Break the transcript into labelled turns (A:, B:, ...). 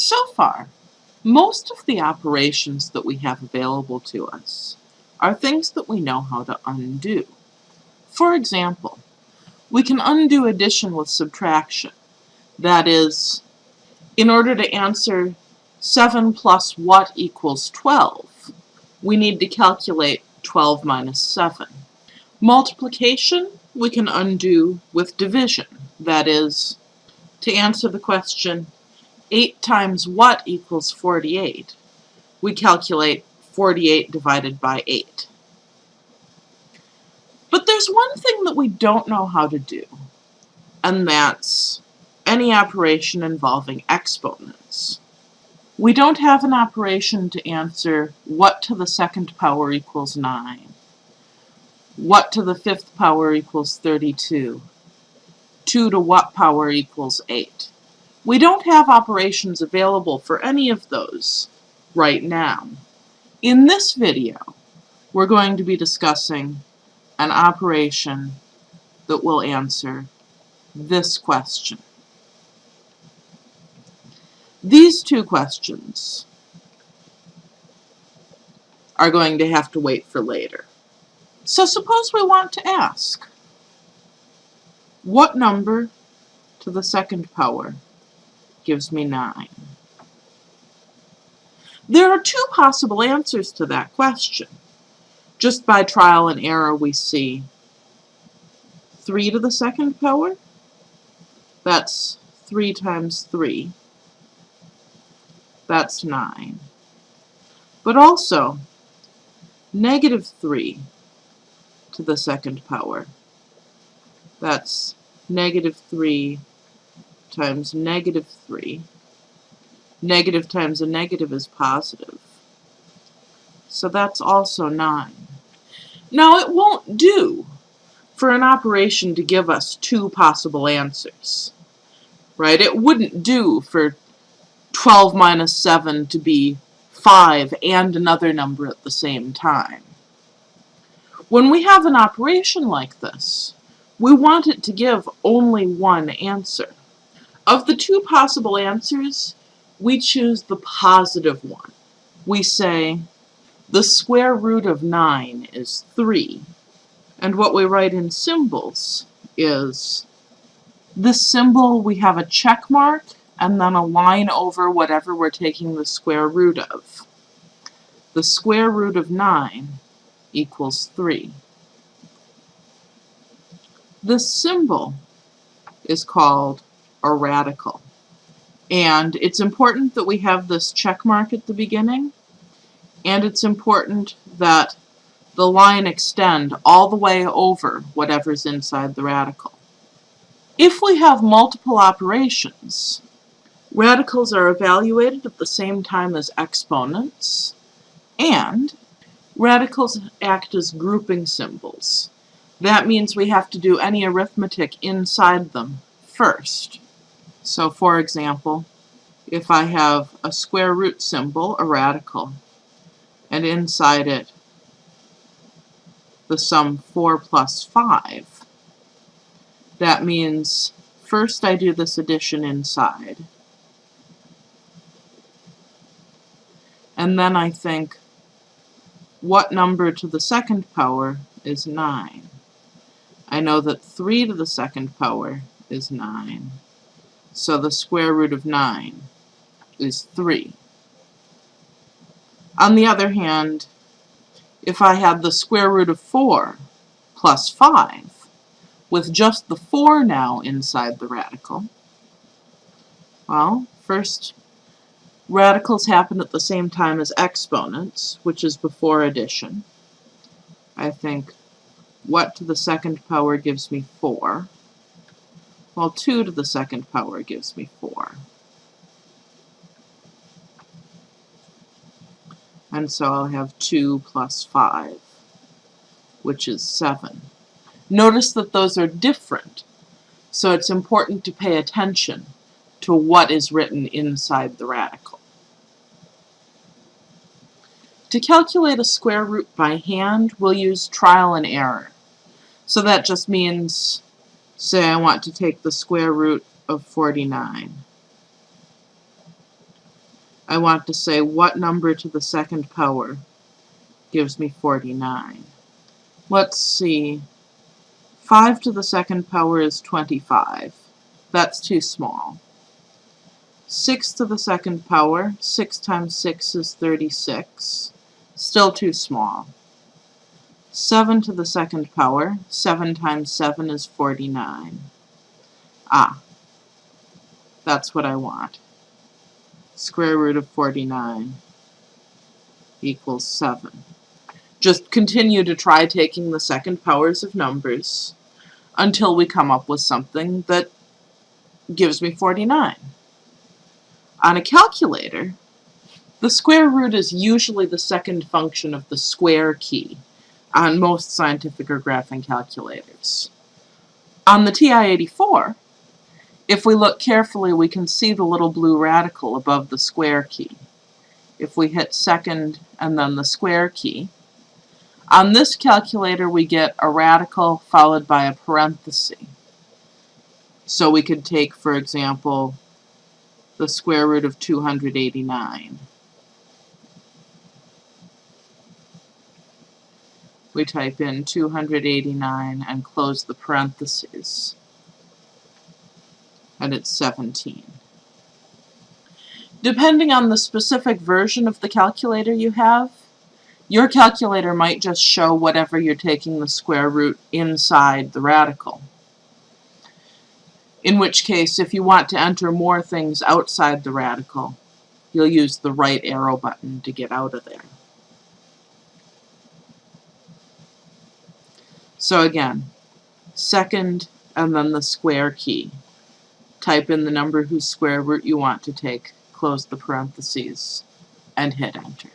A: So far, most of the operations that we have available to us are things that we know how to undo. For example, we can undo addition with subtraction. That is, in order to answer 7 plus what equals 12, we need to calculate 12 minus 7. Multiplication we can undo with division. That is, to answer the question 8 times what equals 48, we calculate 48 divided by 8. But there's one thing that we don't know how to do, and that's any operation involving exponents. We don't have an operation to answer what to the second power equals 9, what to the fifth power equals 32, 2 to what power equals 8. We don't have operations available for any of those right now. In this video, we're going to be discussing an operation that will answer this question. These two questions are going to have to wait for later. So suppose we want to ask, what number to the second power gives me 9? There are two possible answers to that question. Just by trial and error we see 3 to the second power, that's 3 times 3, that's 9. But also, negative 3 to the second power, that's negative 3 times negative 3. Negative times a negative is positive. So that's also 9. Now it won't do for an operation to give us two possible answers. Right? It wouldn't do for 12 minus 7 to be 5 and another number at the same time. When we have an operation like this, we want it to give only one answer. Of the two possible answers, we choose the positive one. We say, the square root of 9 is 3. And what we write in symbols is, this symbol we have a check mark and then a line over whatever we're taking the square root of. The square root of 9 equals 3. This symbol is called a radical. And it's important that we have this check mark at the beginning, and it's important that the line extend all the way over whatever's inside the radical. If we have multiple operations, Radicals are evaluated at the same time as exponents, and radicals act as grouping symbols. That means we have to do any arithmetic inside them first. So for example, if I have a square root symbol, a radical, and inside it the sum 4 plus 5, that means first I do this addition inside, And then I think, what number to the second power is 9? I know that 3 to the second power is 9. So the square root of 9 is 3. On the other hand, if I had the square root of 4 plus 5, with just the 4 now inside the radical, well, first Radicals happen at the same time as exponents, which is before addition. I think what to the second power gives me 4, while 2 to the second power gives me 4. And so I'll have 2 plus 5, which is 7. Notice that those are different, so it's important to pay attention to what is written inside the radical. To calculate a square root by hand, we'll use trial and error. So that just means, say I want to take the square root of 49. I want to say what number to the second power gives me 49. Let's see. 5 to the second power is 25. That's too small. 6 to the second power, 6 times 6 is 36. Still too small. 7 to the second power, 7 times 7 is 49. Ah, that's what I want. Square root of 49 equals 7. Just continue to try taking the second powers of numbers until we come up with something that gives me 49. On a calculator, the square root is usually the second function of the square key on most scientific or graphing calculators. On the TI-84, if we look carefully, we can see the little blue radical above the square key. If we hit second and then the square key, on this calculator we get a radical followed by a parenthesis. So we could take, for example, the square root of 289. We type in 289 and close the parentheses. And it's 17. Depending on the specific version of the calculator you have, your calculator might just show whatever you're taking the square root inside the radical. In which case, if you want to enter more things outside the radical, you'll use the right arrow button to get out of there. So again, second and then the square key. Type in the number whose square root you want to take, close the parentheses, and hit enter.